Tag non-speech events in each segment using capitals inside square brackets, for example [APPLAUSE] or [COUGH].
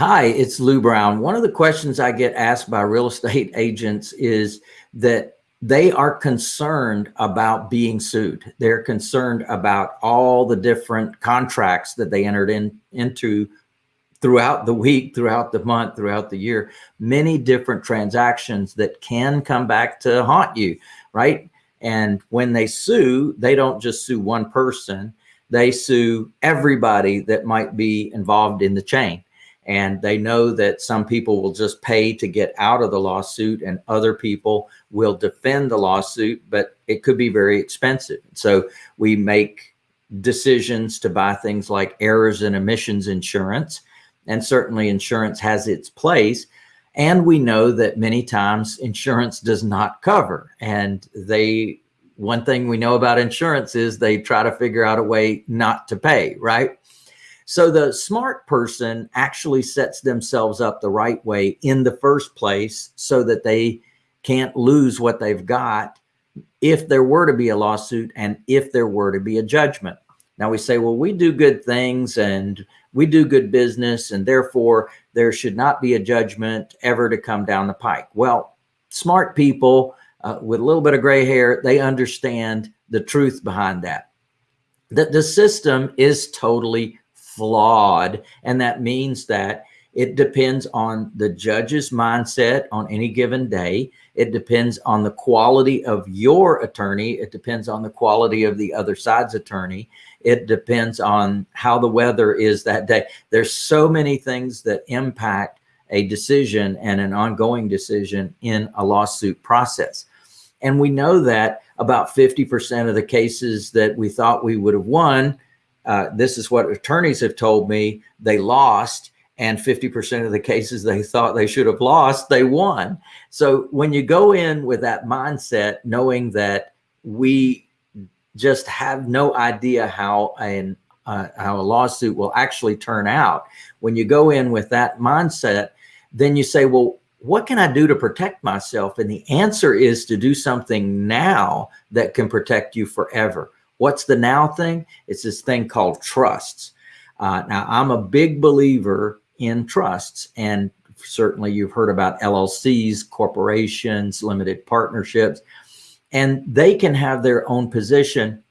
Hi, it's Lou Brown. One of the questions I get asked by real [LAUGHS] estate agents is that they are concerned about being sued. They're concerned about all the different contracts that they entered in, into throughout the week, throughout the month, throughout the year, many different transactions that can come back to haunt you, right? And when they sue, they don't just sue one person, they sue everybody that might be involved in the chain and they know that some people will just pay to get out of the lawsuit and other people will defend the lawsuit, but it could be very expensive. So we make decisions to buy things like errors and omissions insurance, and certainly insurance has its place. And we know that many times insurance does not cover and they one thing we know about insurance is they try to figure out a way not to pay, right? So the smart person actually sets themselves up the right way in the first place so that they can't lose what they've got if there were to be a lawsuit and if there were to be a judgment. Now we say, well, we do good things and we do good business and therefore there should not be a judgment ever to come down the pike. Well, smart people uh, with a little bit of gray hair, they understand the truth behind that. That the system is totally flawed. And that means that it depends on the judge's mindset on any given day. It depends on the quality of your attorney. It depends on the quality of the other side's attorney. It depends on how the weather is that day. There's so many things that impact a decision and an ongoing decision in a lawsuit process. And we know that about 50% of the cases that we thought we would have won uh, this is what attorneys have told me they lost and 50% of the cases they thought they should have lost, they won. So when you go in with that mindset, knowing that we just have no idea how an uh, how a lawsuit will actually turn out. When you go in with that mindset, then you say, well, what can I do to protect myself? And the answer is to do something now that can protect you forever. What's the now thing? It's this thing called trusts. Uh, now, I'm a big believer in trusts, and certainly you've heard about LLCs, corporations, limited partnerships, and they can have their own position.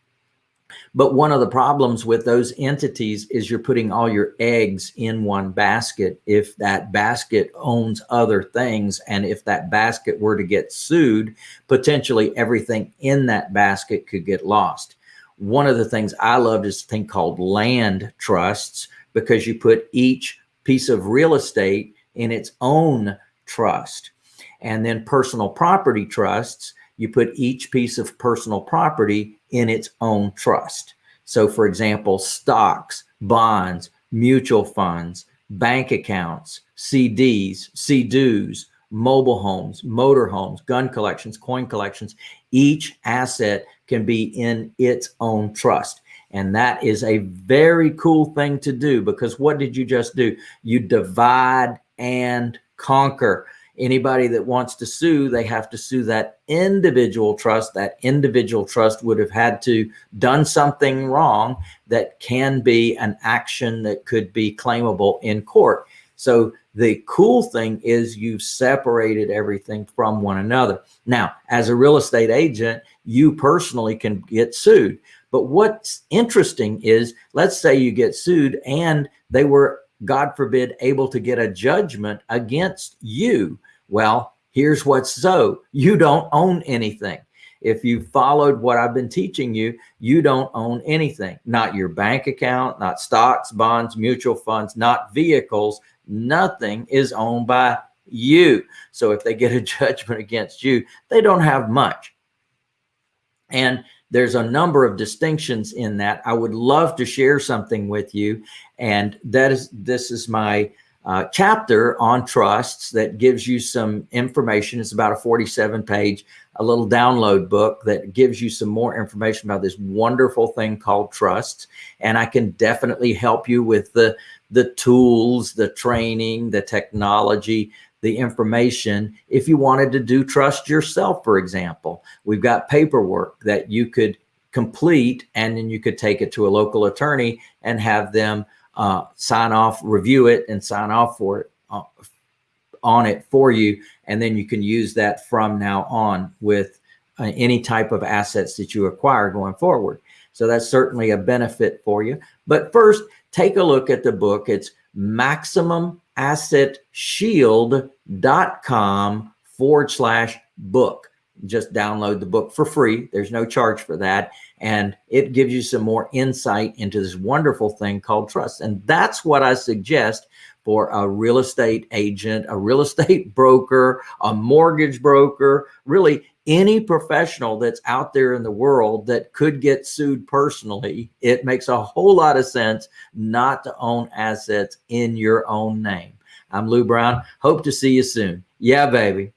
But one of the problems with those entities is you're putting all your eggs in one basket. If that basket owns other things, and if that basket were to get sued, potentially everything in that basket could get lost. One of the things I loved is a thing called land trusts because you put each piece of real estate in its own trust. And then personal property trusts, you put each piece of personal property in its own trust. So for example, stocks, bonds, mutual funds, bank accounts, CDs, CDs, mobile homes, motor homes, gun collections, coin collections, each asset can be in its own trust. And that is a very cool thing to do because what did you just do? You divide and conquer. Anybody that wants to sue, they have to sue that individual trust. That individual trust would have had to done something wrong that can be an action that could be claimable in court. So the cool thing is you've separated everything from one another. Now, as a real estate agent, you personally can get sued. But what's interesting is, let's say you get sued and they were, God forbid, able to get a judgment against you. Well, here's what's so, you don't own anything. If you followed what I've been teaching you, you don't own anything, not your bank account, not stocks, bonds, mutual funds, not vehicles, nothing is owned by you. So if they get a [LAUGHS] judgment against you, they don't have much. And there's a number of distinctions in that. I would love to share something with you. And that is, this is my uh, chapter on trusts that gives you some information. It's about a 47 page, a little download book that gives you some more information about this wonderful thing called trusts. And I can definitely help you with the, the tools, the training, the technology the information if you wanted to do trust yourself, for example. We've got paperwork that you could complete and then you could take it to a local attorney and have them uh, sign off, review it, and sign off for it uh, on it for you, and then you can use that from now on with uh, any type of assets that you acquire going forward. So that's certainly a benefit for you. But first, take a look at the book. It's maximumassetshield.com forward slash book. Just download the book for free. There's no charge for that. And it gives you some more insight into this wonderful thing called trust. And that's what I suggest for a real estate agent, a real estate [LAUGHS] broker, a mortgage broker, really any professional that's out there in the world that could get sued personally, it makes a whole lot of sense not to own assets in your own name. I'm Lou Brown. Hope to see you soon. Yeah, baby.